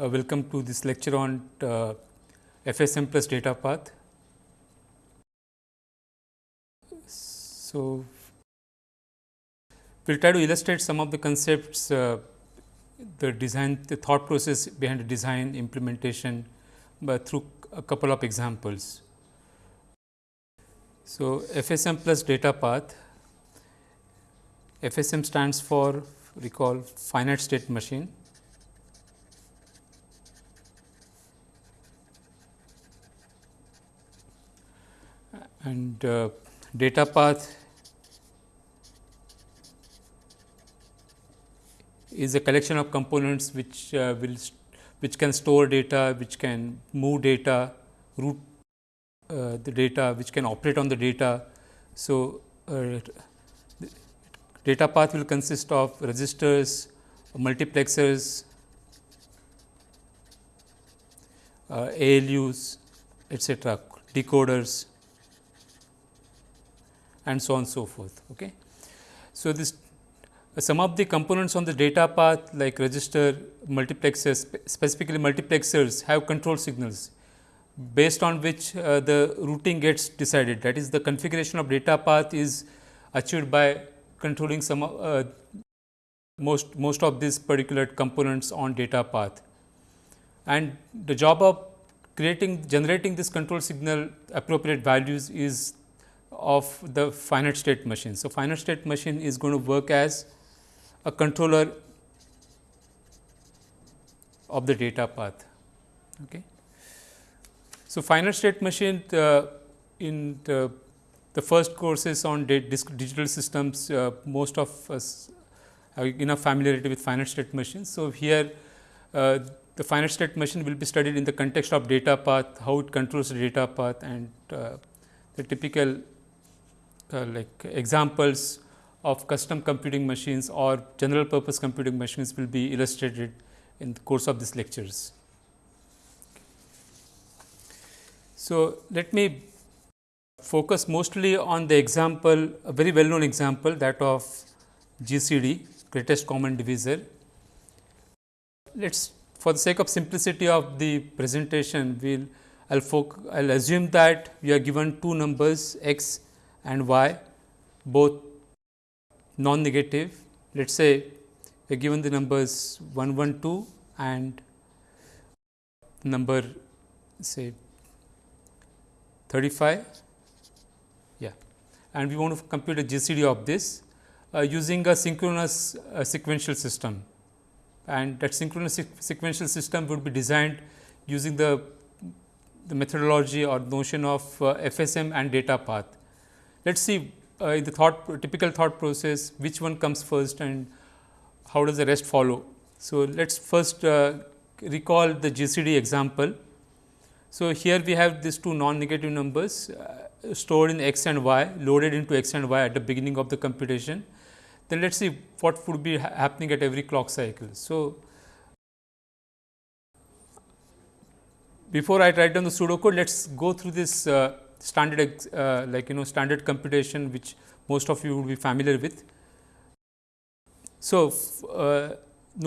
Uh, welcome to this lecture on uh, FSM plus data path. So, we will try to illustrate some of the concepts, uh, the design, the thought process behind the design implementation, but through a couple of examples. So, FSM plus data path, FSM stands for recall finite state machine and uh, data path is a collection of components which uh, will which can store data, which can move data, route uh, the data, which can operate on the data. So, uh, data path will consist of registers, multiplexers, uh, ALUs, etc., decoders, and so on so forth. Okay. So, this some of the components on the data path like register, multiplexers, specifically multiplexers have control signals based on which uh, the routing gets decided. That is the configuration of data path is achieved by controlling some uh, most most of these particular components on data path. And the job of creating generating this control signal appropriate values is of the finite state machine. So, finite state machine is going to work as a controller of the data path. Okay. So, finite state machine uh, in the, the, first courses on digital systems, uh, most of us have enough familiarity with finite state machines. So, here uh, the finite state machine will be studied in the context of data path, how it controls the data path and uh, the typical uh, like examples of custom computing machines or general purpose computing machines will be illustrated in the course of these lectures. So, let me focus mostly on the example, a very well known example that of GCD, greatest common divisor. Let us for the sake of simplicity of the presentation, we will I will I'll assume that we are given two numbers x and y both non-negative. Let us say we are given the numbers 112 and number say 35 yeah and we want to compute a GCD of this uh, using a synchronous uh, sequential system and that synchronous sequential system would be designed using the the methodology or notion of uh, FSM and data path. Let us see uh, in the thought typical thought process which one comes first and how does the rest follow. So, let us first uh, recall the GCD example. So, here we have these two non-negative numbers uh, stored in x and y loaded into x and y at the beginning of the computation. Then let us see what would be ha happening at every clock cycle. So, before I write down the pseudocode, let us go through this uh, standard uh, like you know standard computation which most of you would be familiar with. So, uh,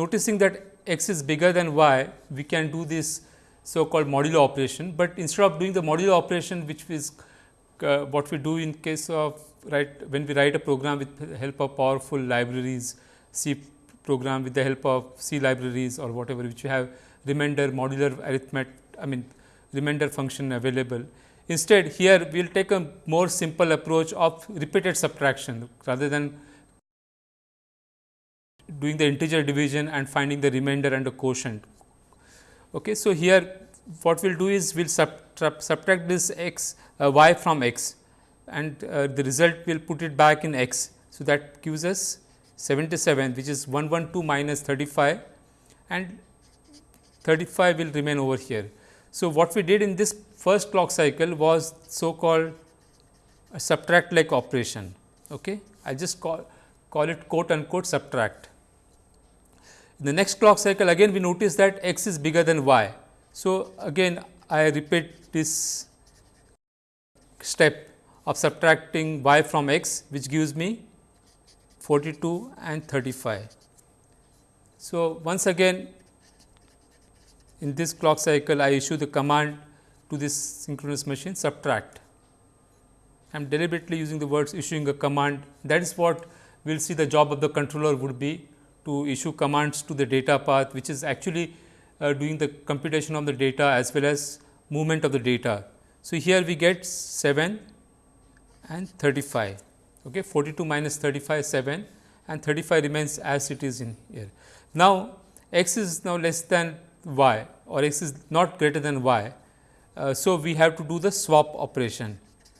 noticing that x is bigger than y, we can do this so called modulo operation, but instead of doing the modulo operation which is uh, what we do in case of right when we write a program with help of powerful libraries, C program with the help of C libraries or whatever which you have remainder modular arithmetic I mean remainder function available. Instead, here we will take a more simple approach of repeated subtraction rather than doing the integer division and finding the remainder and the quotient. Okay. So, here what we will do is we will subtract, subtract this x uh, y from x and uh, the result we will put it back in x. So, that gives us 77 which is 112 minus 35 and 35 will remain over here. So, what we did in this first clock cycle was so called a subtract like operation. Okay. I just call, call it quote unquote subtract. In the next clock cycle again we notice that x is bigger than y. So, again I repeat this step of subtracting y from x which gives me 42 and 35. So, once again in this clock cycle I issue the command to this synchronous machine subtract. I am deliberately using the words issuing a command that is what we will see the job of the controller would be to issue commands to the data path which is actually uh, doing the computation of the data as well as movement of the data. So, here we get 7 and 35 okay 42 minus 35 7 and 35 remains as it is in here. Now, x is now less than y or x is not greater than y. Uh, so, we have to do the swap operation.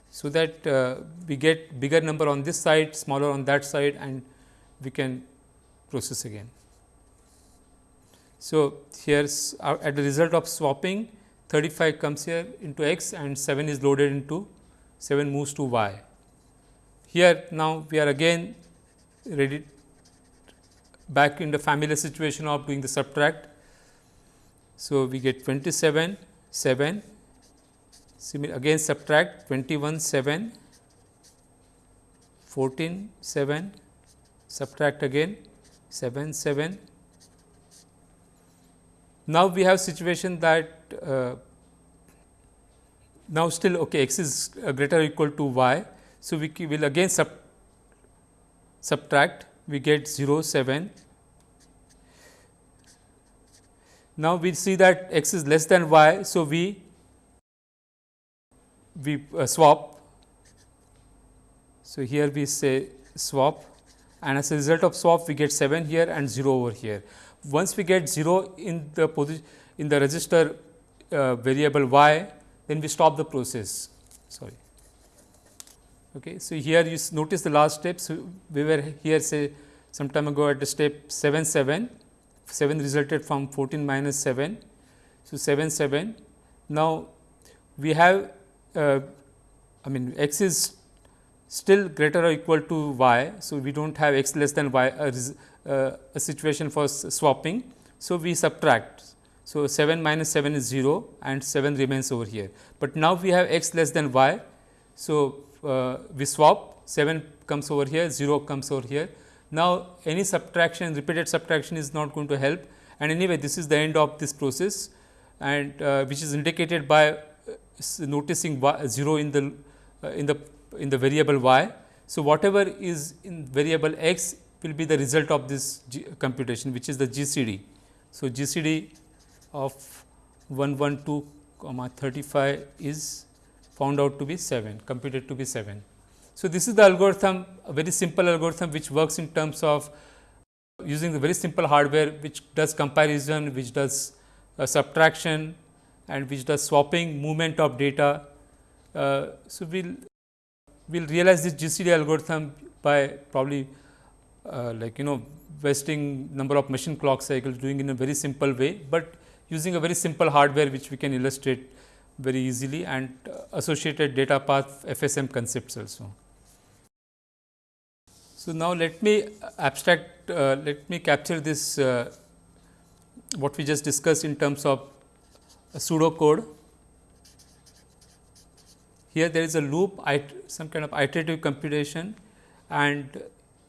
So, that uh, we get bigger number on this side, smaller on that side and we can process again. So, here uh, at the result of swapping 35 comes here into x and 7 is loaded into 7 moves to y. Here now we are again ready back in the familiar situation of doing the subtract. So, we get 27 7 again subtract 21 7 14 7 subtract again 7 7 now we have situation that uh, now still okay x is greater or equal to y. So we will again sub subtract. We get 0 7 now we see that x is less than y. So we we uh, swap. So, here we say swap and as a result of swap we get 7 here and 0 over here. Once we get 0 in the position in the register uh, variable y then we stop the process sorry. Okay. So, here you notice the last step. So, we were here say some time ago at the step 7 7 7 resulted from 14 minus 7. So, 7 7 now we have uh, I mean x is still greater or equal to y. So, we do not have x less than y a, uh, a situation for swapping. So, we subtract. So, 7 minus 7 is 0 and 7 remains over here, but now we have x less than y. So, uh, we swap 7 comes over here 0 comes over here. Now, any subtraction repeated subtraction is not going to help and anyway this is the end of this process and uh, which is indicated by noticing y, 0 in the uh, in the in the variable y. So, whatever is in variable x will be the result of this G computation which is the GCD. So, GCD of 112 comma 35 is found out to be 7 computed to be 7. So, this is the algorithm a very simple algorithm which works in terms of using the very simple hardware which does comparison, which does uh, subtraction, and which does swapping movement of data. Uh, so, we will we'll realize this GCD algorithm by probably uh, like you know wasting number of machine clock cycles doing in a very simple way, but using a very simple hardware which we can illustrate very easily and uh, associated data path FSM concepts also. So, now let me abstract, uh, let me capture this uh, what we just discussed in terms of a pseudo code. Here there is a loop, some kind of iterative computation and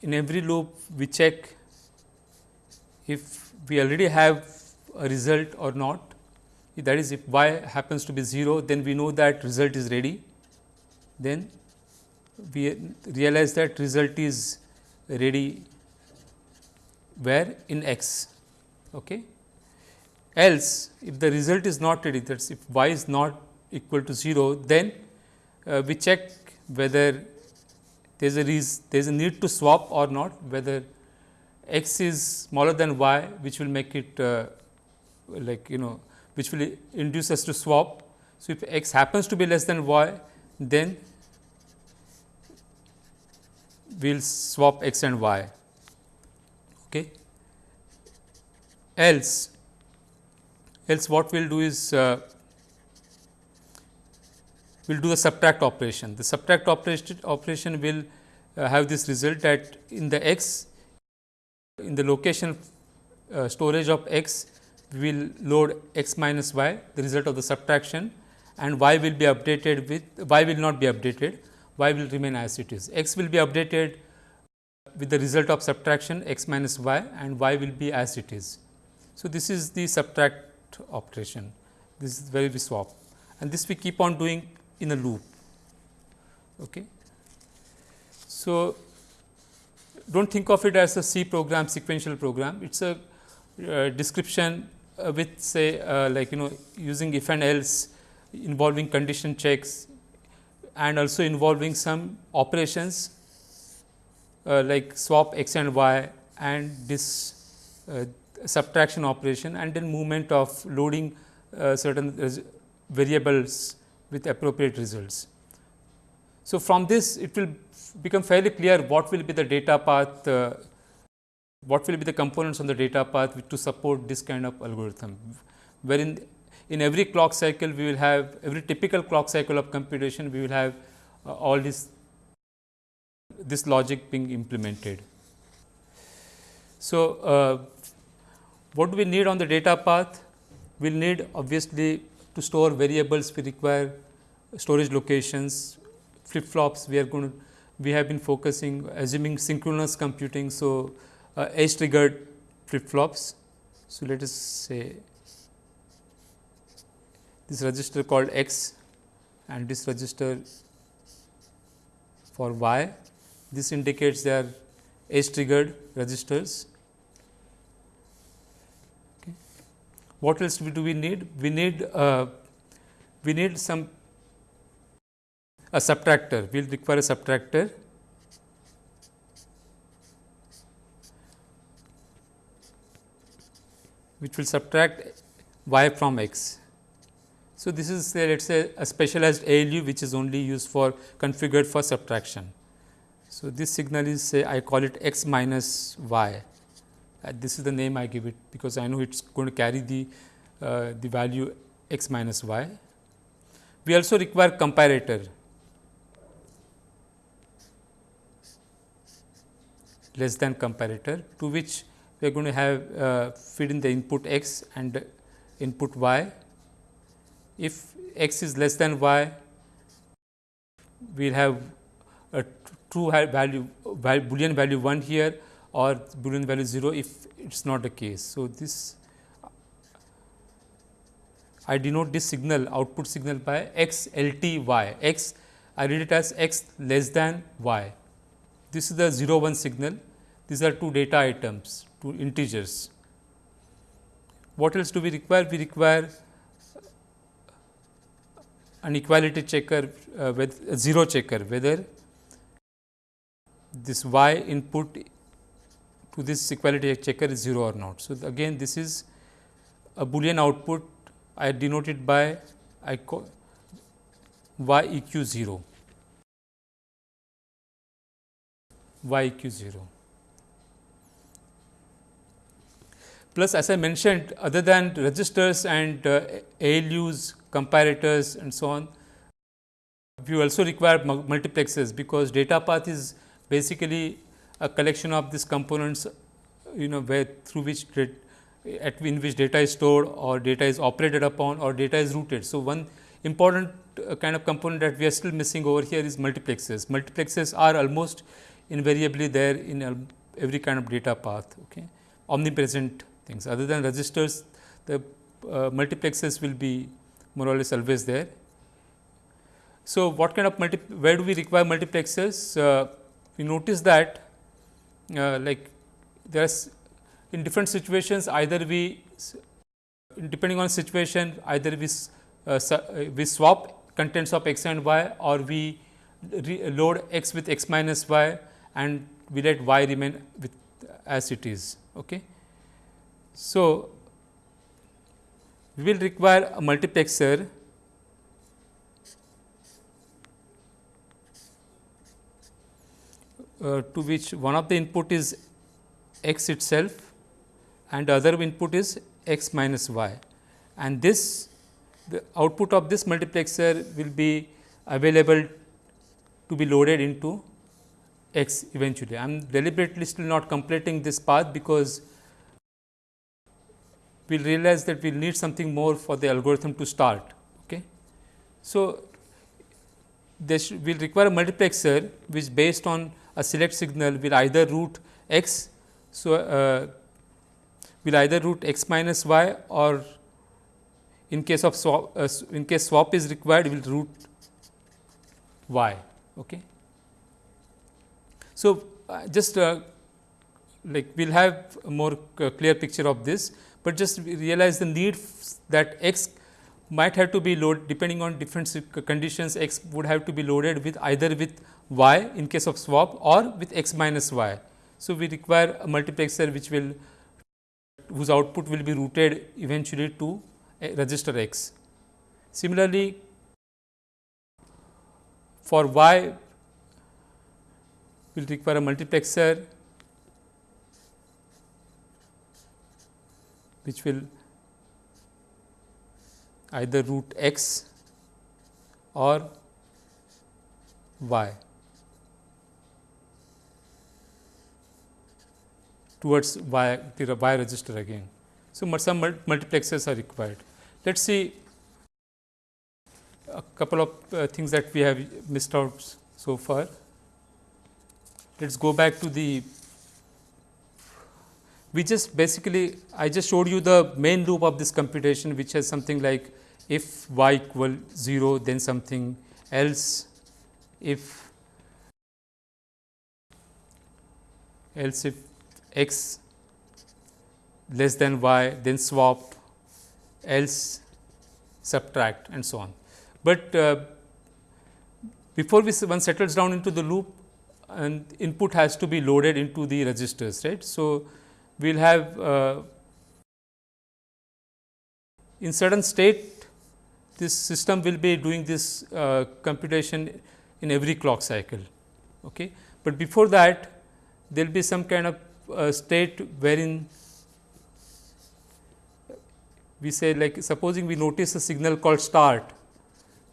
in every loop we check if we already have a result or not. That is if y happens to be 0, then we know that result is ready. Then we realize that result is ready where in x. Okay else if the result is not ready that is if y is not equal to 0 then uh, we check whether there is a there is a need to swap or not whether x is smaller than y which will make it uh, like you know which will induce us to swap. So, if x happens to be less than y then we will swap x and y. Okay. Else else what we will do is uh, we will do the subtract operation. The subtract operation, operation will uh, have this result that in the x in the location uh, storage of x we will load x minus y the result of the subtraction and y will be updated with y will not be updated y will remain as it is x will be updated with the result of subtraction x minus y and y will be as it is. So, this is the subtract subtract operation. This is where we swap and this we keep on doing in a loop. Okay. So, do not think of it as a C program sequential program, it is a uh, description uh, with say uh, like you know using if and else involving condition checks and also involving some operations uh, like swap x and y and this uh, subtraction operation and then movement of loading uh, certain variables with appropriate results. So, from this it will become fairly clear what will be the data path, uh, what will be the components on the data path to support this kind of algorithm, wherein in every clock cycle we will have every typical clock cycle of computation we will have uh, all this this logic being implemented. So, uh, what do we need on the data path? We will need obviously to store variables we require storage locations, flip flops we are going to we have been focusing assuming synchronous computing. So, uh, edge triggered flip flops. So, let us say this register called x and this register for y. This indicates they are edge triggered registers. Okay. What else do we need? We need uh, we need some a subtractor. We will require a subtractor which will subtract y from x. So, this is say let us say a specialized ALU which is only used for configured for subtraction. So, this signal is say I call it x minus y this is the name I give it because I know it is going to carry the uh, the value x minus y. We also require comparator less than comparator to which we are going to have uh, feed in the input x and input y if x is less than y, we will have a true value, boolean value 1 here or boolean value 0 if it is not the case. So, this I denote this signal output signal by x L T y x I read it as x less than y. This is the 0 1 signal these are two data items two integers. What else do we require? We require an equality checker uh, with a zero checker whether this y input to this equality checker is 0 or not. So, again this is a boolean output I denote it by I call y eq 0 y eq 0. Plus as I mentioned other than registers and uh, ALUs comparators and so on. We also require multiplexers because data path is basically a collection of these components you know where through which at in which data is stored or data is operated upon or data is routed. So, one important uh, kind of component that we are still missing over here is multiplexes. Multiplexes are almost invariably there in every kind of data path, okay. omnipresent things. Other than registers, the uh, multiplexers will be more or less always there. So, what kind of multi where do we require multiplexes? Uh, we notice that like there is in different situations either we depending on situation either we uh, uh, we swap contents of x and y or we load x with x minus y and we let y remain with as it is. Okay. So, we will require a multiplexer uh, to which one of the input is x itself and the other input is x minus y and this the output of this multiplexer will be available to be loaded into x eventually. I am deliberately still not completing this path because we will realize that we will need something more for the algorithm to start. Okay. So, this will require a multiplexer which based on a select signal will either route x. So, uh, will either route x minus y or in case of swap uh, in case swap is required will route y. Okay. So, uh, just uh, like we will have a more uh, clear picture of this, but just realize the need that x might have to be loaded depending on different conditions x would have to be loaded with either with y in case of swap or with x minus y. So, we require a multiplexer which will whose output will be routed eventually to eh, register x. Similarly, for y will require a multiplexer which will either route x or y. towards y the y register again. So, some multiplexers are required. Let us see a couple of uh, things that we have missed out so far. Let us go back to the we just basically I just showed you the main loop of this computation which has something like if y equal 0 then something else if else if x less than y then swap else subtract and so on. But uh, before we one settles down into the loop and input has to be loaded into the registers right. So, we will have uh, in certain state this system will be doing this uh, computation in every clock cycle. Okay. But before that there will be some kind of uh, state wherein we say like supposing we notice a signal called start,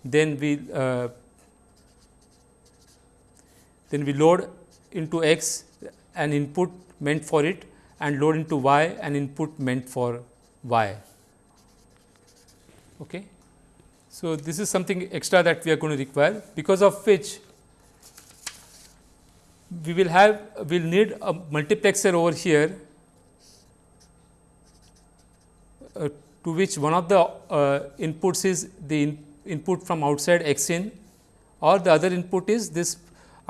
then we uh, then we load into x an input meant for it and load into y an input meant for y. Okay. So, this is something extra that we are going to require because of which we will have we will need a multiplexer over here uh, to which one of the uh, inputs is the in input from outside x in or the other input is this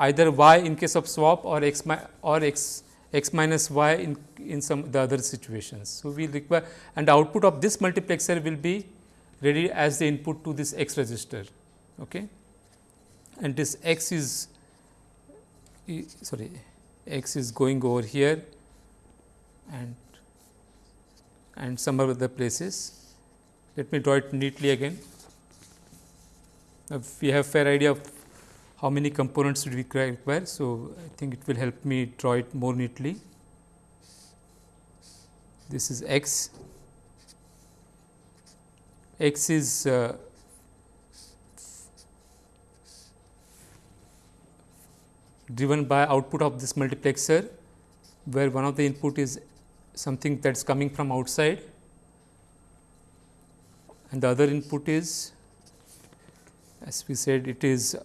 either y in case of swap or x or x x minus y in, in some the other situations. So, we require and the output of this multiplexer will be ready as the input to this x register okay. and this x is sorry x is going over here and and some other places. Let me draw it neatly again. Now, we have fair idea of how many components we require. So, I think it will help me draw it more neatly. This is x, x is uh, driven by output of this multiplexer, where one of the input is something that is coming from outside and the other input is as we said it is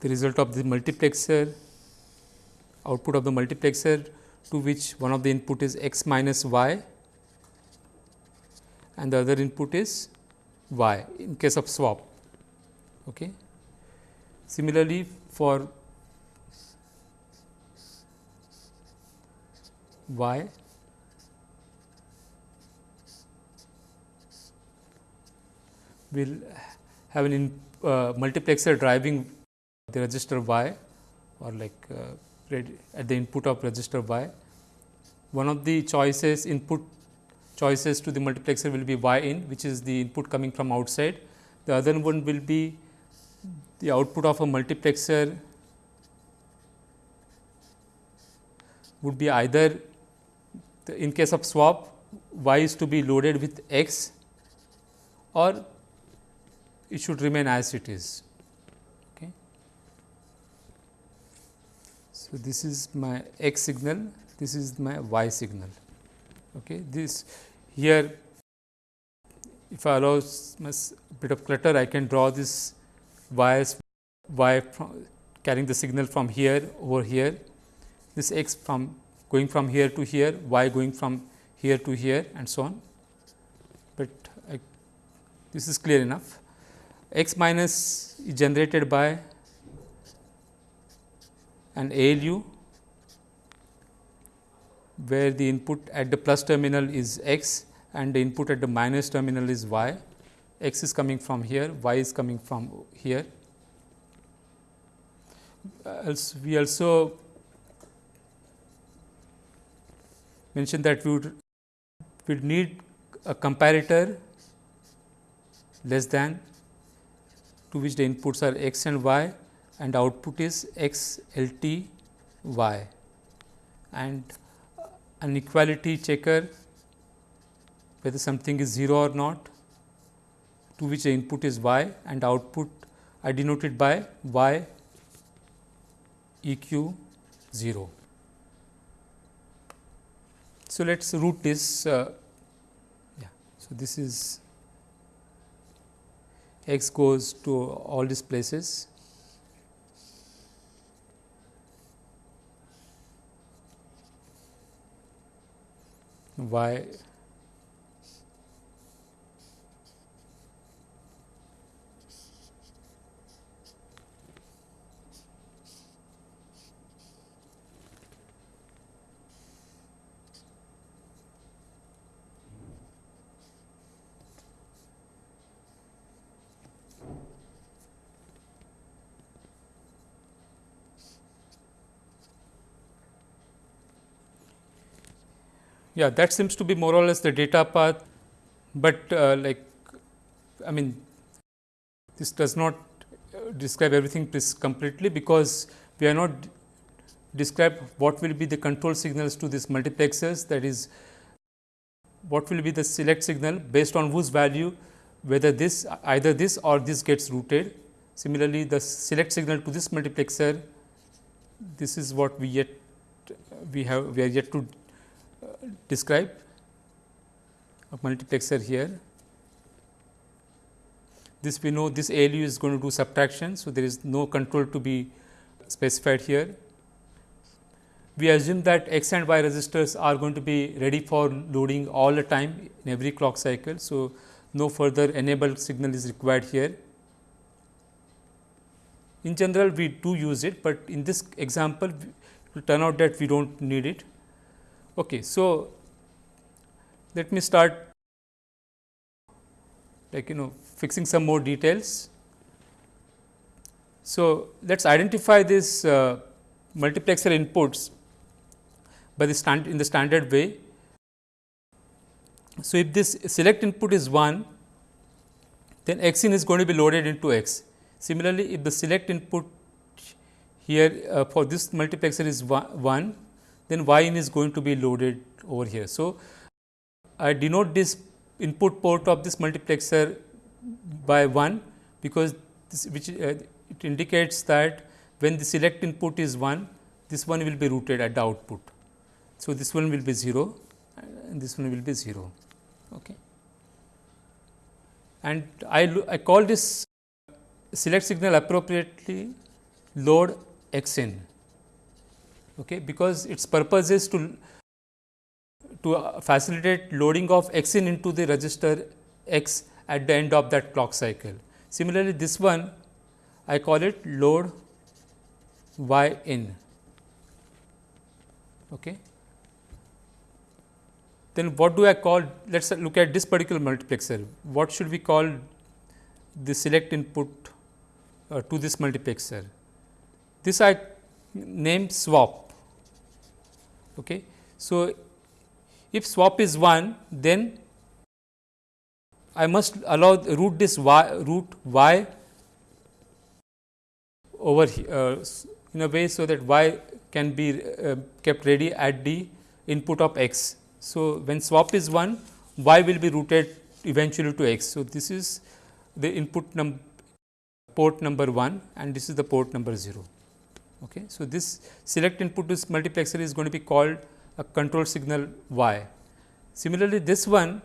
the result of the multiplexer output of the multiplexer to which one of the input is x minus y and the other input is y in case of swap. Okay. Similarly, for y will have an in, uh, multiplexer driving the register y or like uh, at the input of register y. One of the choices input choices to the multiplexer will be y in which is the input coming from outside. The other one will be the output of a multiplexer would be either in case of swap y is to be loaded with x or it should remain as it is. Okay. So, this is my x signal, this is my y signal. Okay. This here if I allow a bit of clutter I can draw this wires y carrying the signal from here over here, this x from going from here to here, y going from here to here and so on. but I, this is clear enough. x minus is generated by an ALU where the input at the plus terminal is x and the input at the minus terminal is y. x is coming from here, y is coming from here. Uh, we also mentioned that we would, would need a comparator less than to which the inputs are x and y and output is x L T y and an equality checker whether something is 0 or not to which the input is y and output are denoted by y E q 0. So, let us route this uh, yeah. So, this is x goes to all these places y Yeah, that seems to be more or less the data path, but uh, like I mean this does not uh, describe everything completely because we are not describe what will be the control signals to these multiplexers that is what will be the select signal based on whose value whether this either this or this gets routed. Similarly, the select signal to this multiplexer this is what we yet we have we are yet to describe a multiplexer here. This we know this ALU is going to do subtraction. So, there is no control to be specified here. We assume that x and y registers are going to be ready for loading all the time in every clock cycle. So, no further enabled signal is required here. In general, we do use it, but in this example, it will turn out that we do not need it. Okay, so let me start like you know fixing some more details. So, let us identify this uh, multiplexer inputs by the stand in the standard way. So, if this select input is 1, then x in is going to be loaded into x. Similarly, if the select input here uh, for this multiplexer is 1, then y in is going to be loaded over here. So, I denote this input port of this multiplexer by 1 because this which uh, it indicates that when the select input is 1 this one will be routed at the output. So, this one will be 0 and this one will be 0. Okay. And I, I call this select signal appropriately load x in okay, because its purpose is to to facilitate loading of x in into the register x at the end of that clock cycle. Similarly, this one I call it load y in. Okay. Then what do I call? Let us look at this particular multiplexer. What should we call the select input uh, to this multiplexer? This I name swap. Okay. So, if swap is 1 then I must allow route this y route y over uh, in a way so that y can be uh, kept ready at the input of x. So, when swap is 1 y will be routed eventually to x. So, this is the input num port number 1 and this is the port number 0. Okay. So, this select input to multiplexer is going to be called a control signal y. Similarly, this one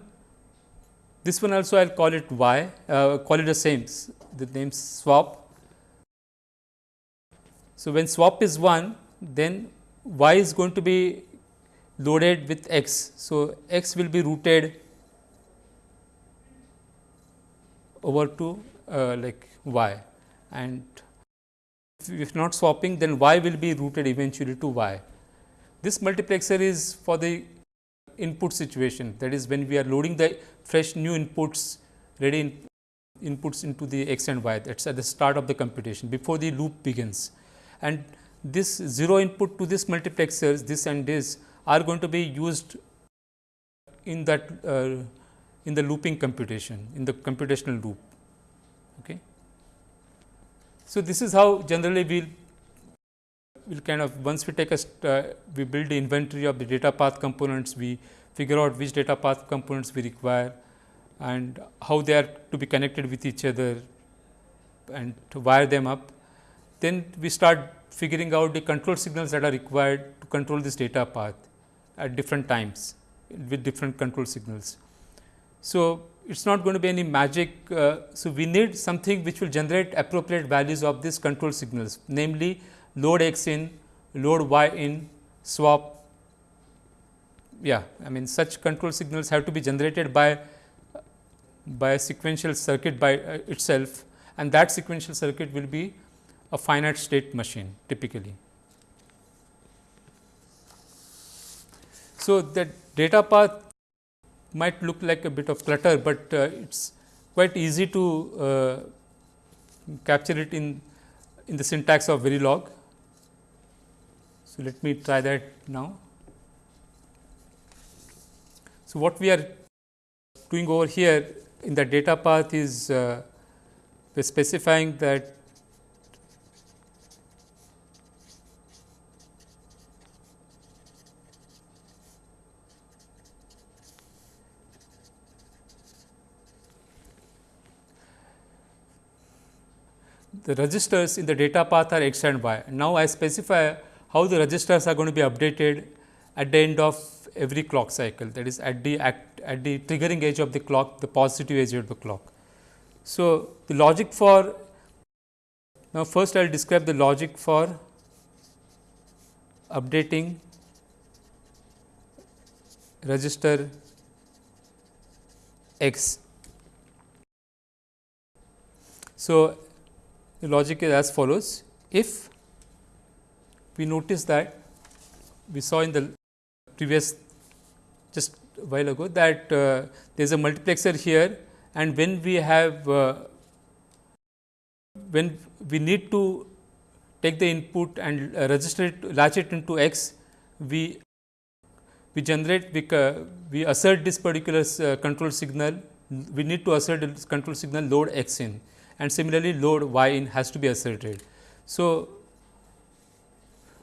this one also I will call it y uh, call it the same the name swap. So, when swap is 1 then y is going to be loaded with x. So, x will be routed over to uh, like y and if not swapping then y will be routed eventually to y. This multiplexer is for the input situation that is when we are loading the fresh new inputs ready in inputs into the x and y that is at the start of the computation before the loop begins. And this 0 input to this multiplexers this and this are going to be used in that uh, in the looping computation in the computational loop. Okay. So, this is how generally we will will kind of once we take a uh, we build the inventory of the data path components we figure out which data path components we require and how they are to be connected with each other and to wire them up. Then we start figuring out the control signals that are required to control this data path at different times with different control signals. So, it is not going to be any magic. Uh, so, we need something which will generate appropriate values of these control signals namely load x in, load y in, swap. Yeah, I mean such control signals have to be generated by by a sequential circuit by uh, itself and that sequential circuit will be a finite state machine typically. So, the data path might look like a bit of clutter, but uh, it is quite easy to uh, capture it in, in the syntax of Verilog. So, let me try that now. So, what we are doing over here in the data path is uh, specifying that the registers in the data path are x and y. Now, I specify how the registers are going to be updated at the end of every clock cycle that is at the act, at the triggering edge of the clock the positive edge of the clock. So, the logic for now first I will describe the logic for updating register x. So, the logic is as follows. If we notice that we saw in the previous just while ago that uh, there is a multiplexer here and when we have uh, when we need to take the input and uh, register it latch it into x we we generate we, uh, we assert this particular uh, control signal. We need to assert this control signal load x in and similarly load y in has to be asserted. So,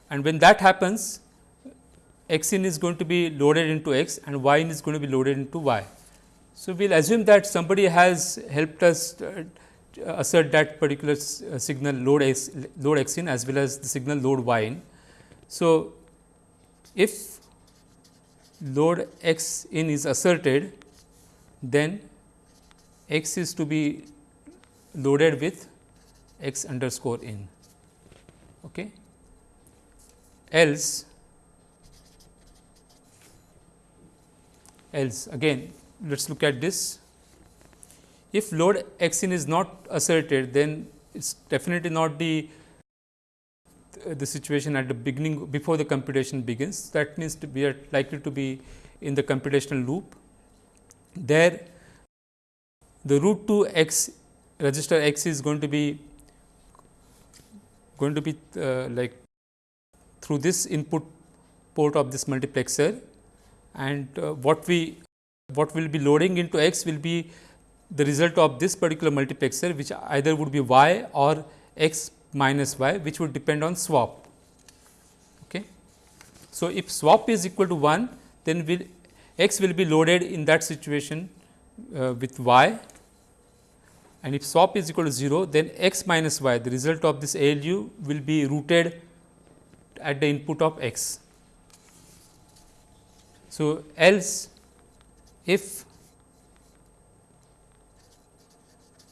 and when that happens x in is going to be loaded into x and y in is going to be loaded into y. So, we will assume that somebody has helped us uh, assert that particular uh, signal load x, load x in as well as the signal load y in. So, if load x in is asserted, then x is to be loaded with x underscore in. Okay. Else else again let us look at this. If load x in is not asserted then it is definitely not the the situation at the beginning before the computation begins that means to be likely to be in the computational loop. There the route 2 x register x is going to be going to be uh, like through this input port of this multiplexer and uh, what we what will be loading into x will be the result of this particular multiplexer which either would be y or x minus y which would depend on swap. Okay. So, if swap is equal to 1 then will x will be loaded in that situation uh, with y and if swap is equal to 0 then x minus y the result of this ALU will be routed at the input of x. So, else if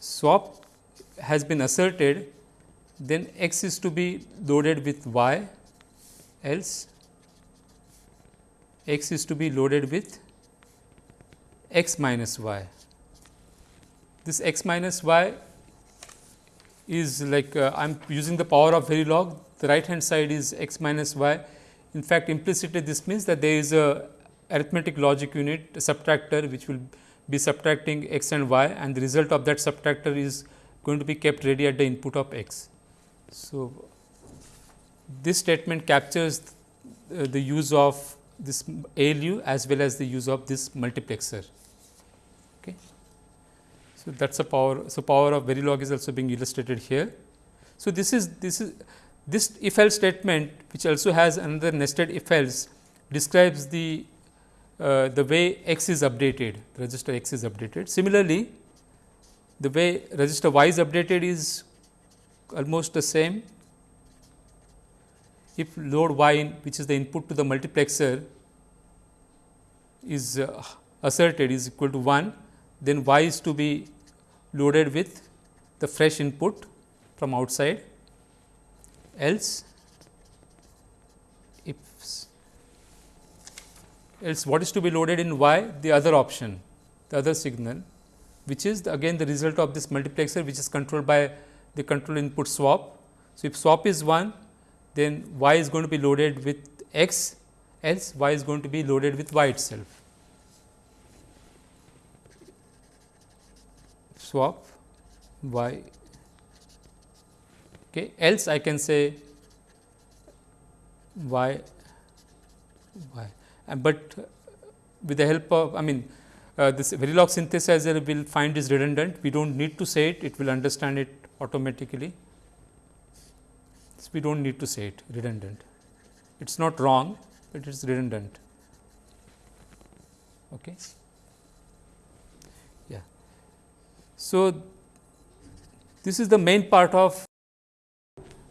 swap has been asserted then x is to be loaded with y else x is to be loaded with x minus y. this x minus y is like uh, I am using the power of Verilog, the right hand side is x minus y. In fact, implicitly this means that there is a arithmetic logic unit subtractor which will be subtracting x and y and the result of that subtractor is going to be kept ready at the input of x. So, this statement captures uh, the use of this ALU as well as the use of this multiplexer. So, that is a power. So, power of Verilog is also being illustrated here. So, this is this is this if else statement which also has another nested if else describes the uh, the way x is updated register x is updated. Similarly, the way register y is updated is almost the same if load y in which is the input to the multiplexer is uh, asserted is equal to 1, then y is to be loaded with the fresh input from outside else if else what is to be loaded in y the other option the other signal which is the again the result of this multiplexer which is controlled by the control input swap. So, if swap is 1 then y is going to be loaded with x else y is going to be loaded with y itself. Swap y okay. else I can say y y and but with the help of I mean uh, this Verilog synthesizer will find is redundant we do not need to say it it will understand it automatically we do not need to say it redundant. It is not wrong, but it is redundant. Okay. Yeah. So, this is the main part of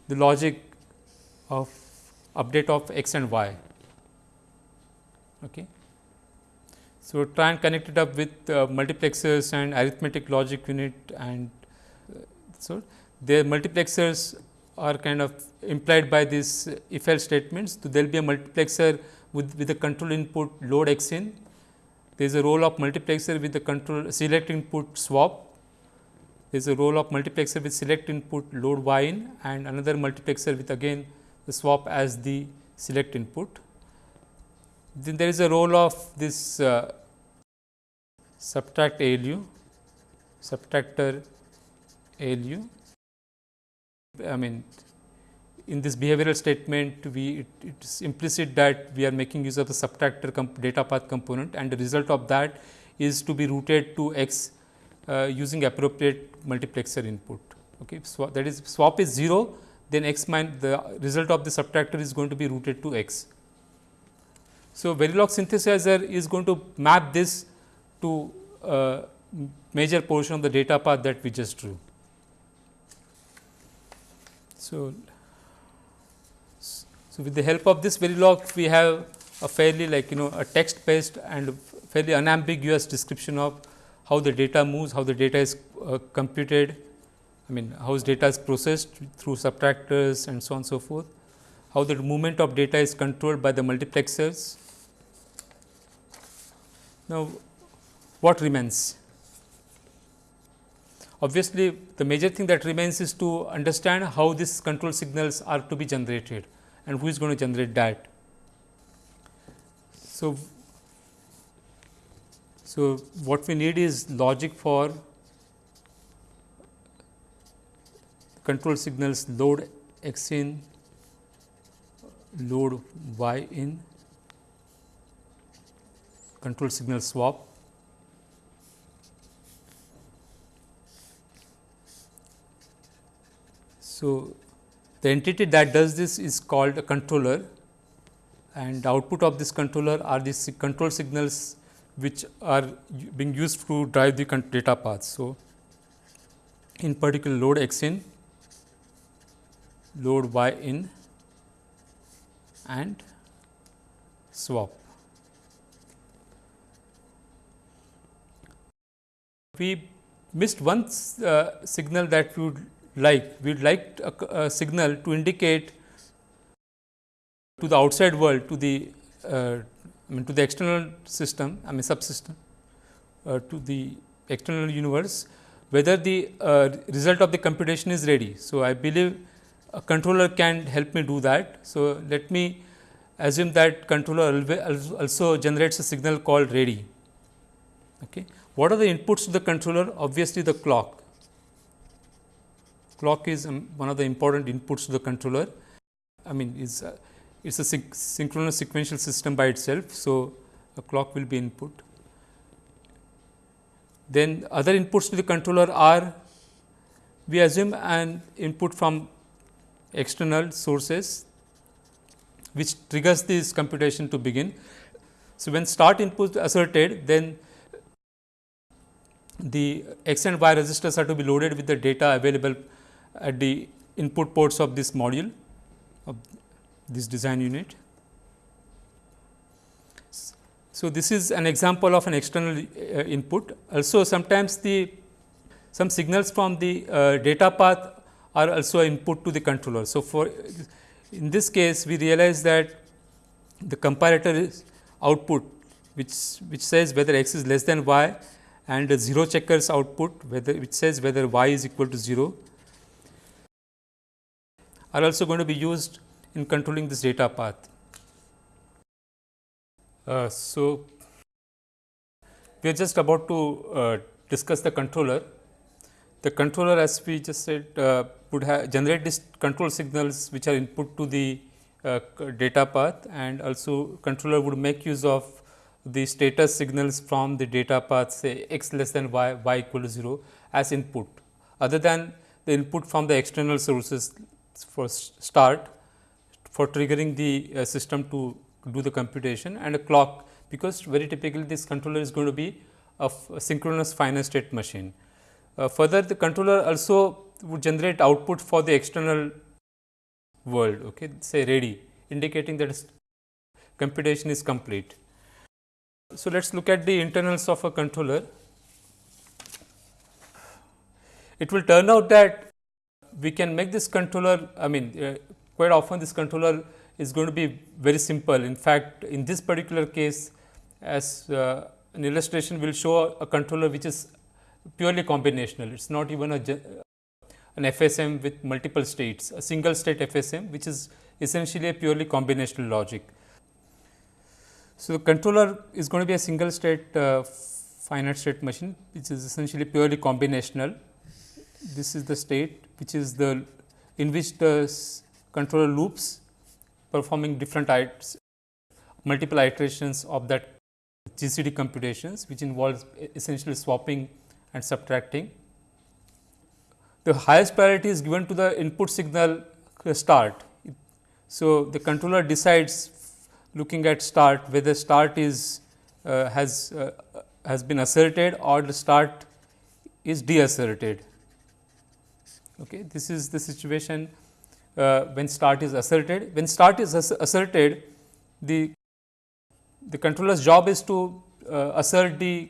the logic of update of x and y. Okay. So, try and connect it up with uh, multiplexers and arithmetic logic unit and uh, so their multiplexers are kind of implied by this if else statements. So, there will be a multiplexer with, with the control input load x in. There is a role of multiplexer with the control select input swap. There is a role of multiplexer with select input load y in and another multiplexer with again the swap as the select input. Then there is a role of this uh, subtract ALU, subtractor ALU I mean in this behavioral statement we it, it is implicit that we are making use of the subtractor data path component and the result of that is to be routed to x uh, using appropriate multiplexer input. Okay. So, that is swap is 0 then x minus the result of the subtractor is going to be routed to x. So, Verilog synthesizer is going to map this to uh, major portion of the data path that we just drew. So, so with the help of this Verilog, we have a fairly like you know a text based and fairly unambiguous description of how the data moves, how the data is uh, computed, I mean how data is processed through subtractors and so on and so forth, how the movement of data is controlled by the multiplexers. Now, what remains? Obviously, the major thing that remains is to understand how these control signals are to be generated and who is going to generate that. So, so what we need is logic for control signals load x in, load y in, control signal swap. So, the entity that does this is called a controller and output of this controller are these control signals which are being used to drive the data paths. So, in particular load x in, load y in and swap. We missed one uh, signal that we would like we would like a, a, signal to indicate to the outside world to the uh, I mean to the external system I mean subsystem uh, to the external universe whether the uh, result of the computation is ready. So, I believe a controller can help me do that. So, let me assume that controller also generates a signal called ready. Okay. What are the inputs to the controller? Obviously, the clock. Clock is um, one of the important inputs to the controller. I mean, is uh, it's a synchronous sequential system by itself. So, a clock will be input. Then other inputs to the controller are we assume an input from external sources which triggers this computation to begin. So, when start input is asserted then the x and y registers are to be loaded with the data available at the input ports of this module of this design unit. So, this is an example of an external uh, input. Also sometimes the some signals from the uh, data path are also input to the controller. So, for in this case we realize that the comparator is output which which says whether x is less than y and the 0 checkers output whether which says whether y is equal to 0 are also going to be used in controlling this data path. Uh, so, we are just about to uh, discuss the controller. The controller as we just said uh, would have generate these control signals which are input to the uh, data path and also controller would make use of the status signals from the data path say x less than y, y equal to 0 as input other than the input from the external sources for start for triggering the uh, system to do the computation and a clock because very typically this controller is going to be a, synchronous finite state machine. Uh, further the controller also would generate output for the external world okay, say ready indicating that computation is complete. So, let us look at the internals of a controller. It will turn out that we can make this controller I mean uh, quite often this controller is going to be very simple. In fact, in this particular case as uh, an illustration will show a controller which is purely combinational. It is not even a an FSM with multiple states, a single state FSM which is essentially a purely combinational logic. So, the controller is going to be a single state uh, finite state machine which is essentially purely combinational. This is the state which is the in which the controller loops performing different multiple iterations of that GCD computations which involves essentially swapping and subtracting. The highest priority is given to the input signal start. So, the controller decides looking at start whether start is uh, has uh, has been asserted or the start is deasserted. Okay. This is the situation uh, when start is asserted. When start is asserted, the, the controller's job is to uh, assert the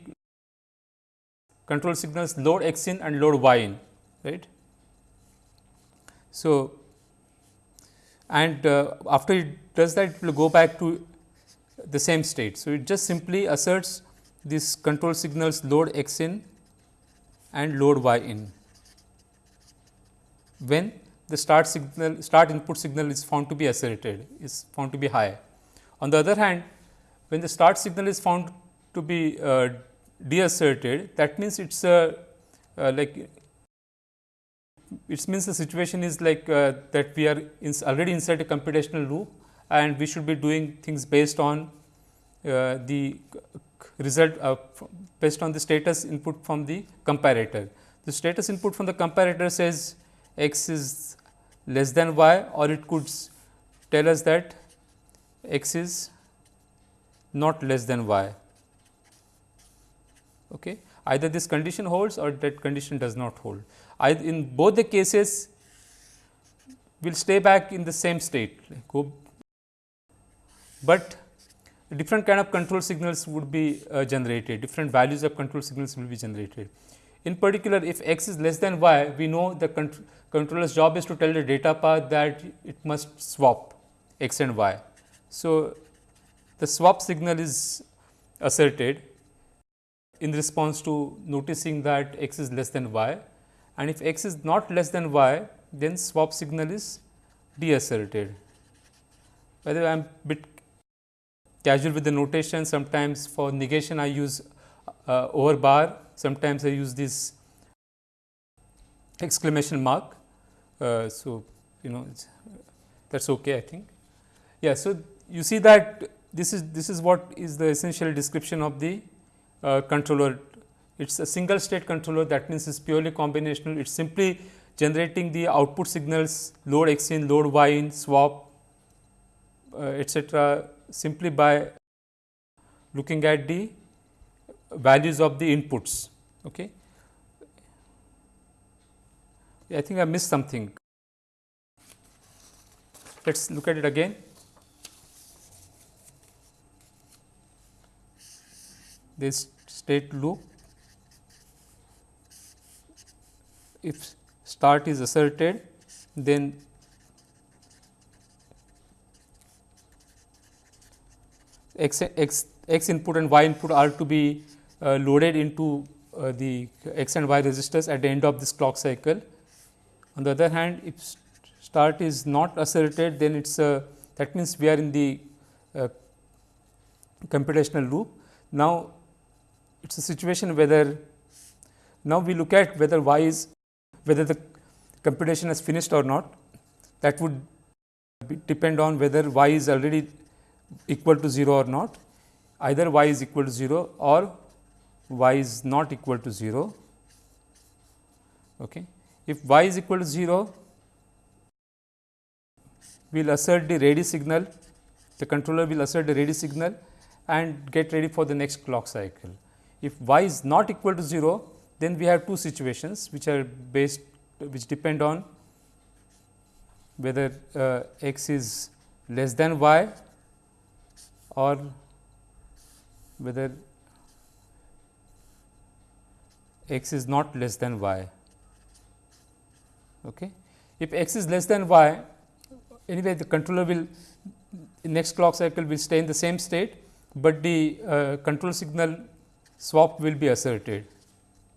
control signals load x in and load y in, right. So, and uh, after it does that, it will go back to the same state. So, it just simply asserts these control signals load x in and load y in when the start signal start input signal is found to be asserted is found to be high. On the other hand, when the start signal is found to be uh, deasserted that means it is a uh, like it means the situation is like uh, that we are already inside a computational loop and we should be doing things based on uh, the result based on the status input from the comparator. The status input from the comparator says x is less than y or it could tell us that x is not less than y. Okay. Either this condition holds or that condition does not hold. I, in both the cases, we will stay back in the same state, go, but different kind of control signals would be uh, generated, different values of control signals will be generated. In particular, if x is less than y, we know the controller's job is to tell the data path that it must swap x and y. So, the swap signal is asserted in response to noticing that x is less than y and if x is not less than y then swap signal is deasserted. By the way, I am bit casual with the notation sometimes for negation I use uh, over bar sometimes I use this exclamation mark. Uh, so, you know that is okay I think. Yeah, so you see that this is this is what is the essential description of the uh, controller. It is a single state controller that means it is purely combinational. It is simply generating the output signals load x in, load y in, swap uh, etcetera simply by looking at the values of the inputs. Okay. I think I missed something. Let us look at it again. This state loop, if start is asserted, then x, x, x input and y input are to be loaded into uh, the x and y registers at the end of this clock cycle. On the other hand, if start is not asserted, then it is that means we are in the uh, computational loop. Now, it is a situation whether now we look at whether y is whether the computation has finished or not that would depend on whether y is already equal to 0 or not either y is equal to 0 or y is not equal to 0. Okay. If y is equal to 0, we will assert the ready signal, the controller will assert the ready signal and get ready for the next clock cycle. If y is not equal to 0, then we have two situations which are based which depend on whether uh, x is less than y or whether x is not less than y. Okay. If x is less than y, anyway the controller will next clock cycle will stay in the same state, but the uh, control signal swap will be asserted.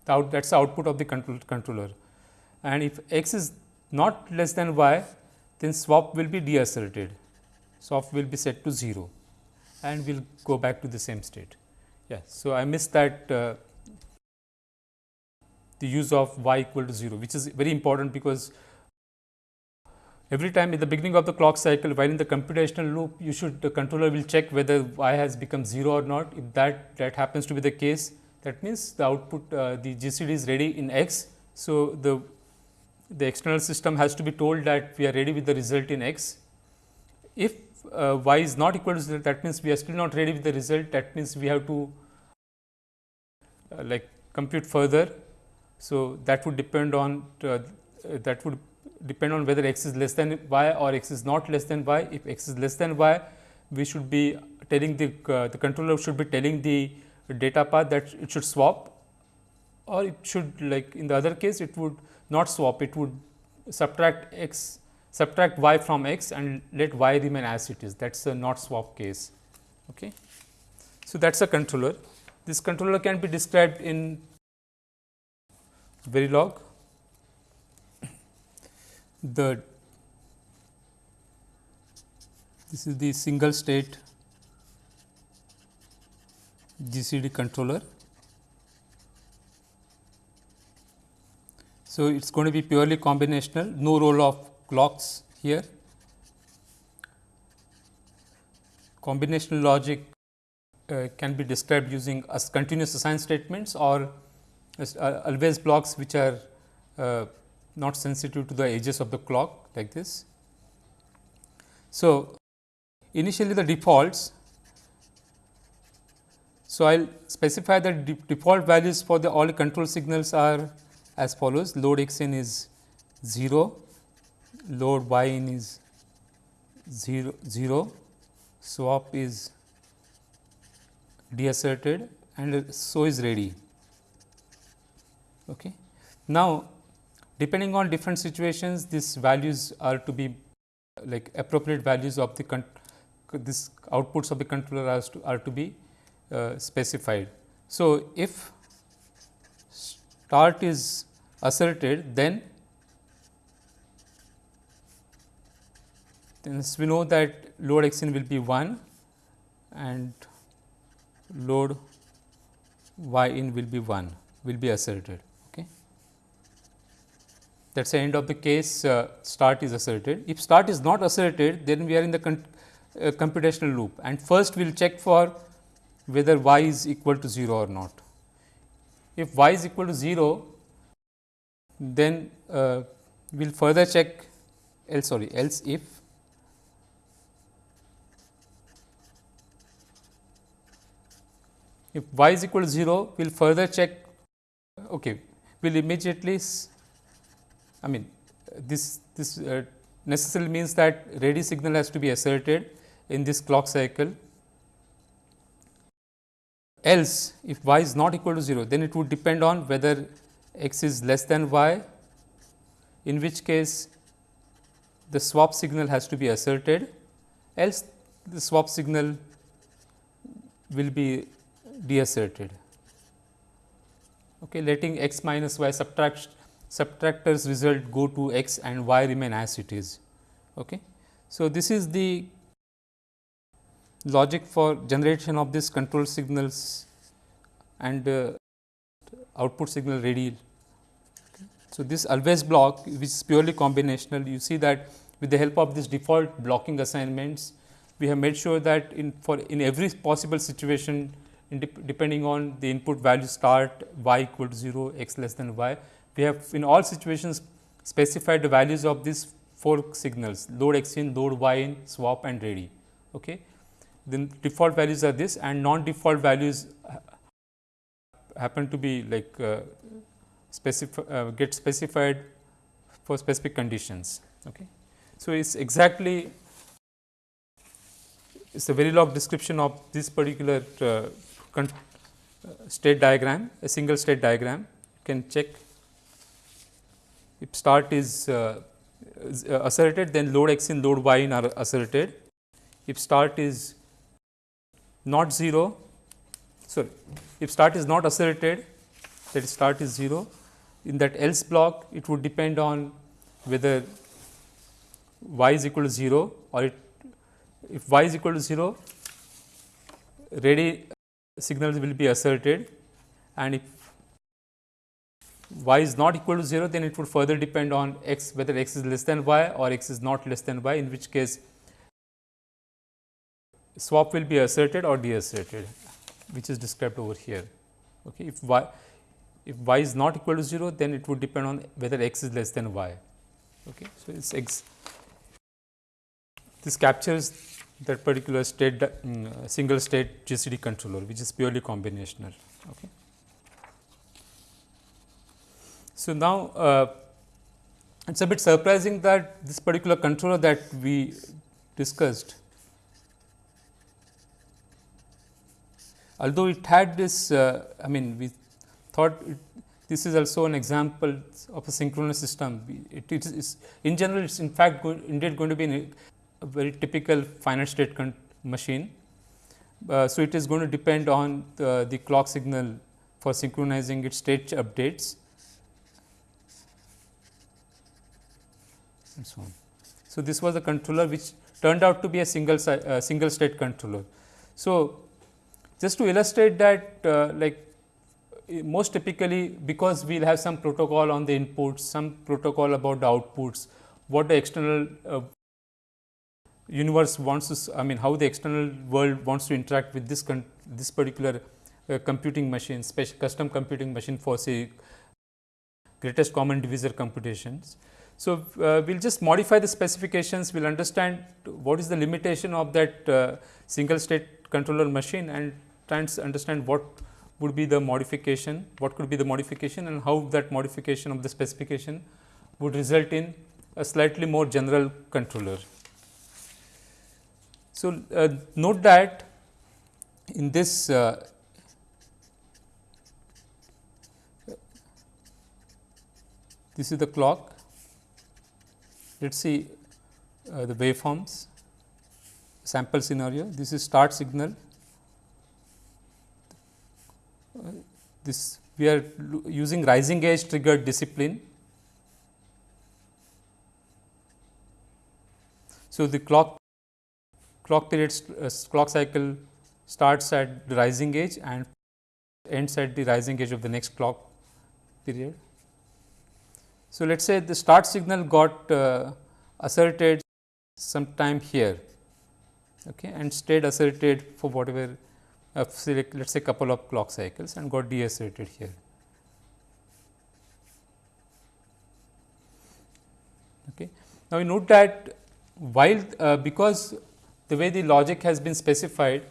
Out, that is the output of the control, controller. And if x is not less than y, then swap will be deasserted. Swap will be set to 0 and we will go back to the same state. Yeah. So, I missed that uh, the use of y equal to 0, which is very important because every time in the beginning of the clock cycle while in the computational loop you should the controller will check whether y has become 0 or not. If that that happens to be the case that means the output uh, the GCD is ready in x. So, the the external system has to be told that we are ready with the result in x. If uh, y is not equal to 0 that means we are still not ready with the result that means we have to uh, like compute further so, that would depend on uh, that would depend on whether x is less than y or x is not less than y. If x is less than y, we should be telling the uh, the controller should be telling the data path that it should swap or it should like in the other case it would not swap it would subtract x subtract y from x and let y remain as it is that is a not swap case. Okay. So, that is a controller. This controller can be described in Verilog. The this is the single state GCD controller. So, it is going to be purely combinational, no role of clocks here. Combinational logic uh, can be described using as continuous assign statements or always blocks which are uh, not sensitive to the edges of the clock like this. So, initially the defaults. So, I will specify the de default values for the all control signals are as follows load x in is 0, load y in is 0, 0 swap is deasserted and so is ready. Okay. Now, depending on different situations these values are to be like appropriate values of the this outputs of the controller are to, are to be uh, specified. So, if start is asserted then then we know that load x in will be 1 and load y in will be 1 will be asserted. That is the end of the case uh, start is asserted. If start is not asserted then we are in the uh, computational loop and first we will check for whether y is equal to 0 or not. If y is equal to 0 then uh, we will further check else sorry else if if y is equal to 0 we will further check okay we will immediately I mean this this uh, necessarily means that ready signal has to be asserted in this clock cycle. Else if y is not equal to 0 then it would depend on whether x is less than y in which case the swap signal has to be asserted. Else the swap signal will be deasserted. Okay letting x minus y subtract subtractors result go to x and y remain as it is okay so this is the logic for generation of this control signals and uh, output signal ready. So, this always block which is purely combinational you see that with the help of this default blocking assignments we have made sure that in for in every possible situation depending on the input value start y equal to 0 x less than y we have in all situations specified the values of these four signals load x in load y in swap and ready. Okay then default values are this and non default values happen to be like uh, specify, uh, get specified for specific conditions. Okay. So, it is exactly it is a very long description of this particular uh, uh, state diagram, a single state diagram. You can check if start is, uh, is uh, asserted, then load x in load y in are asserted. If start is not 0 sorry if start is not asserted that start is 0 in that else block it would depend on whether y is equal to 0 or it if y is equal to 0 ready signals will be asserted and if y is not equal to 0 then it would further depend on x whether x is less than y or x is not less than y in which case swap will be asserted or deasserted which is described over here. Okay. If y if y is not equal to 0 then it would depend on whether x is less than y. Okay. So, it is x this captures that particular state um, single state GCD controller which is purely combinational. Okay. So, now uh, it is a bit surprising that this particular controller that we discussed although it had this uh, I mean we thought it, this is also an example of a synchronous system. It, it is in general it is in fact go, indeed going to be a, a very typical finite state machine. Uh, so, it is going to depend on the, the clock signal for synchronizing its state updates and so on. So, this was a controller which turned out to be a single uh, single state controller. So, just to illustrate that uh, like most typically because we will have some protocol on the inputs, some protocol about the outputs, what the external uh, universe wants to, I mean how the external world wants to interact with this this particular uh, computing machine, special custom computing machine for say greatest common divisor computations. So, uh, we will just modify the specifications, we will understand what is the limitation of that uh, single state controller machine and try and understand what would be the modification, what could be the modification and how that modification of the specification would result in a slightly more general controller. So, uh, note that in this uh, this is the clock. Let us see uh, the waveforms sample scenario. This is start signal this we are using rising edge triggered discipline. So, the clock clock period uh, clock cycle starts at the rising edge and ends at the rising edge of the next clock period. So, let us say the start signal got uh, asserted sometime here okay, and stayed asserted for whatever uh, let us say couple of clock cycles and got deasserted here. Okay. Now, we note that while uh, because the way the logic has been specified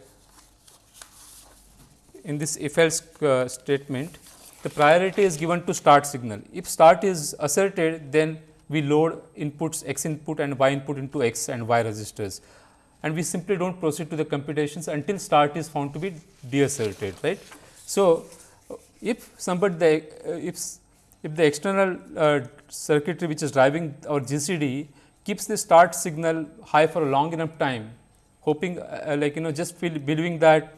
in this if else uh, statement, the priority is given to start signal. If start is asserted, then we load inputs x input and y input into x and y registers and we simply do not proceed to the computations until start is found to be deasserted right. So, if somebody the uh, if if the external uh, circuitry which is driving our GCD keeps the start signal high for a long enough time hoping uh, like you know just feel believing that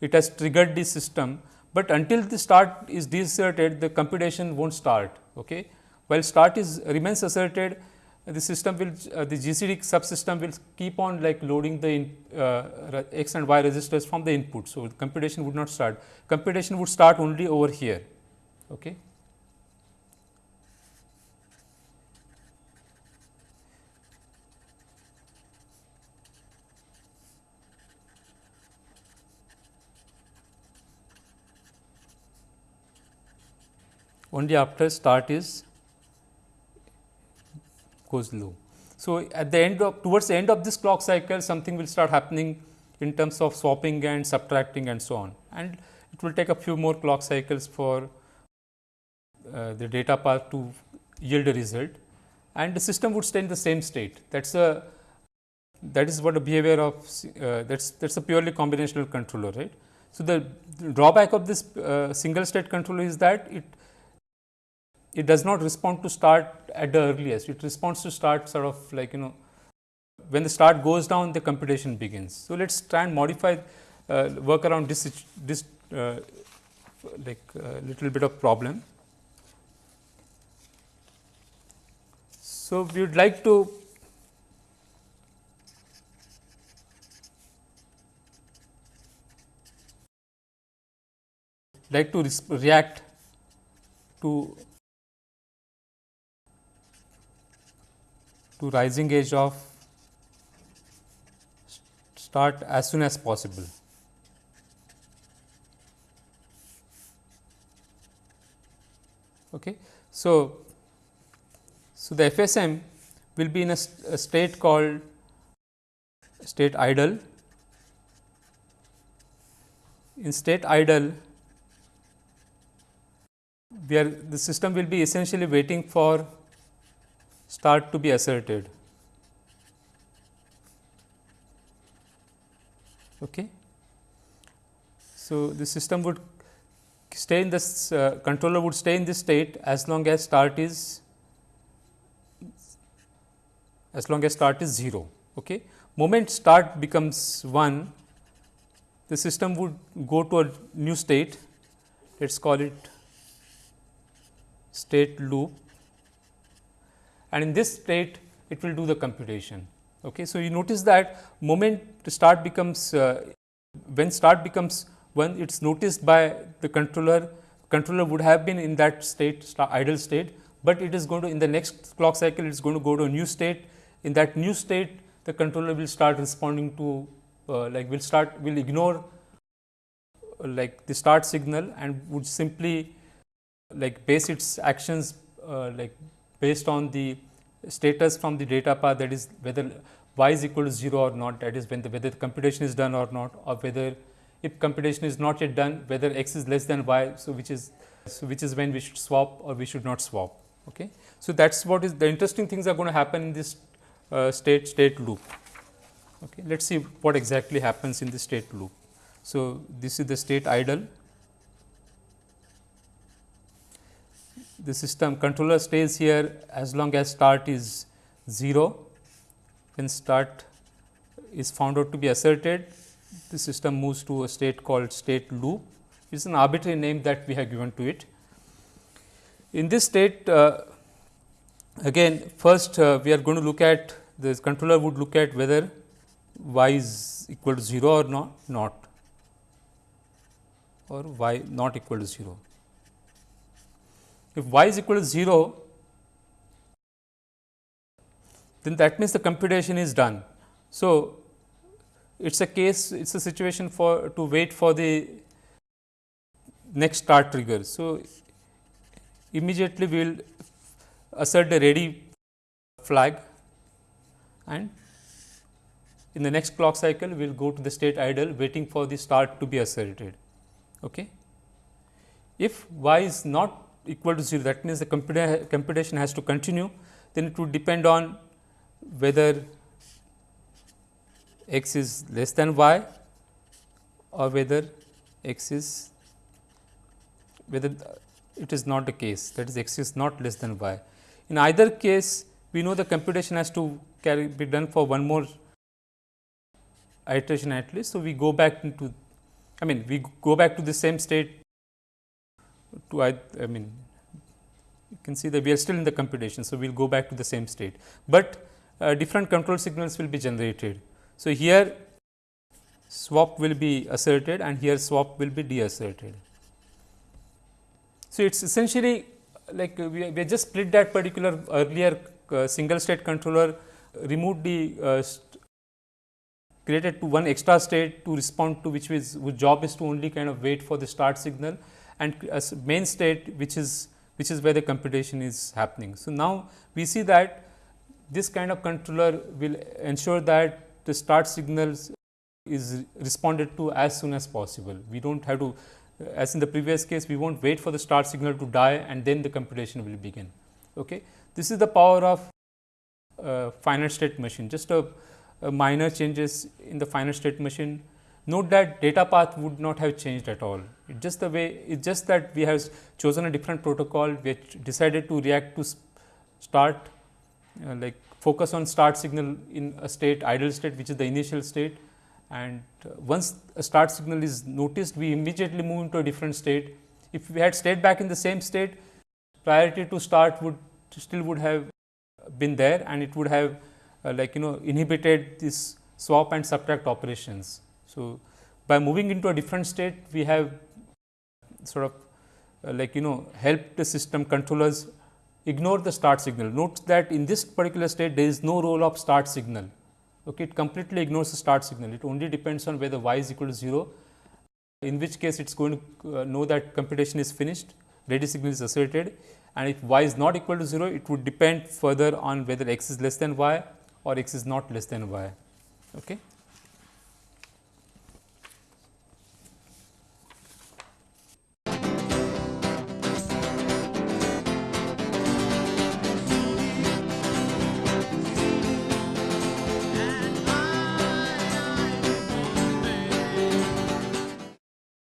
it has triggered the system, but until the start is deasserted the computation will not start. Okay. While start is remains asserted the system will uh, the GCD subsystem will keep on like loading the in, uh, x and y registers from the input. So, computation would not start computation would start only over here. Okay. Only after start is goes low. So, at the end of towards the end of this clock cycle something will start happening in terms of swapping and subtracting and so on and it will take a few more clock cycles for uh, the data path to yield a result and the system would stay in the same state. That is a that is what the behavior of uh, that is that is a purely combinational controller right. So, the, drawback of this uh, single state controller is that it it does not respond to start at the earliest, it responds to start sort of like you know when the start goes down the computation begins. So, let us try and modify uh, work around this, this uh, like uh, little bit of problem. So, we would like to like to react to to rising edge of start as soon as possible. Okay. So, so the FSM will be in a, a state called state idle. In state idle, where the system will be essentially waiting for start to be asserted. Okay. So, the system would stay in this uh, controller would stay in this state as long as start is as long as start is 0. Okay. Moment start becomes 1, the system would go to a new state, let us call it state loop and in this state it will do the computation. Okay. So, you notice that moment start becomes uh, when start becomes when it is noticed by the controller controller would have been in that state idle state, but it is going to in the next clock cycle it is going to go to a new state in that new state the controller will start responding to uh, like will start will ignore uh, like the start signal and would simply like base its actions uh, like based on the status from the data path that is whether y is equal to 0 or not that is when the whether the computation is done or not or whether if computation is not yet done whether x is less than y. So, which is so which is when we should swap or we should not swap. Okay. So, that is what is the interesting things are going to happen in this uh, state state loop. Okay. Let us see what exactly happens in the state loop. So, this is the state idle the system controller stays here as long as start is 0. When start is found out to be asserted, the system moves to a state called state loop it is an arbitrary name that we have given to it. In this state uh, again first uh, we are going to look at the controller would look at whether y is equal to 0 or not not or y not equal to 0. If y is equal to 0 then that means the computation is done. So, it is a case it is a situation for to wait for the next start trigger. So, immediately we will assert the ready flag and in the next clock cycle we will go to the state idle waiting for the start to be asserted. Okay. If y is not equal to 0 that means the computa computation has to continue then it would depend on whether x is less than y or whether x is whether it is not the case that is x is not less than y. In either case we know the computation has to carry be done for one more iteration at least. So, we go back into I mean we go back to the same state to I, I mean you can see that we are still in the computation. So, we will go back to the same state, but uh, different control signals will be generated. So, here swap will be asserted and here swap will be deasserted. So, it is essentially like we, we just split that particular earlier uh, single state controller, removed the uh, created to one extra state to respond to which is whose job is to only kind of wait for the start signal and as main state which is which is where the computation is happening. So, now we see that this kind of controller will ensure that the start signals is responded to as soon as possible. We do not have to as in the previous case we will not wait for the start signal to die and then the computation will begin. Okay. This is the power of uh, finite state machine just a, a, minor changes in the finite state machine. Note that data path would not have changed at all. It just the way it just that we have chosen a different protocol which decided to react to start uh, like focus on start signal in a state idle state which is the initial state and uh, once a start signal is noticed we immediately move into a different state. If we had stayed back in the same state priority to start would still would have been there and it would have uh, like you know inhibited this swap and subtract operations. So, by moving into a different state we have sort of uh, like you know help the system controllers ignore the start signal. Note that in this particular state there is no role of start signal okay, it completely ignores the start signal. It only depends on whether y is equal to 0, in which case it is going to uh, know that computation is finished, ready signal is asserted and if y is not equal to 0, it would depend further on whether x is less than y or x is not less than y. Okay.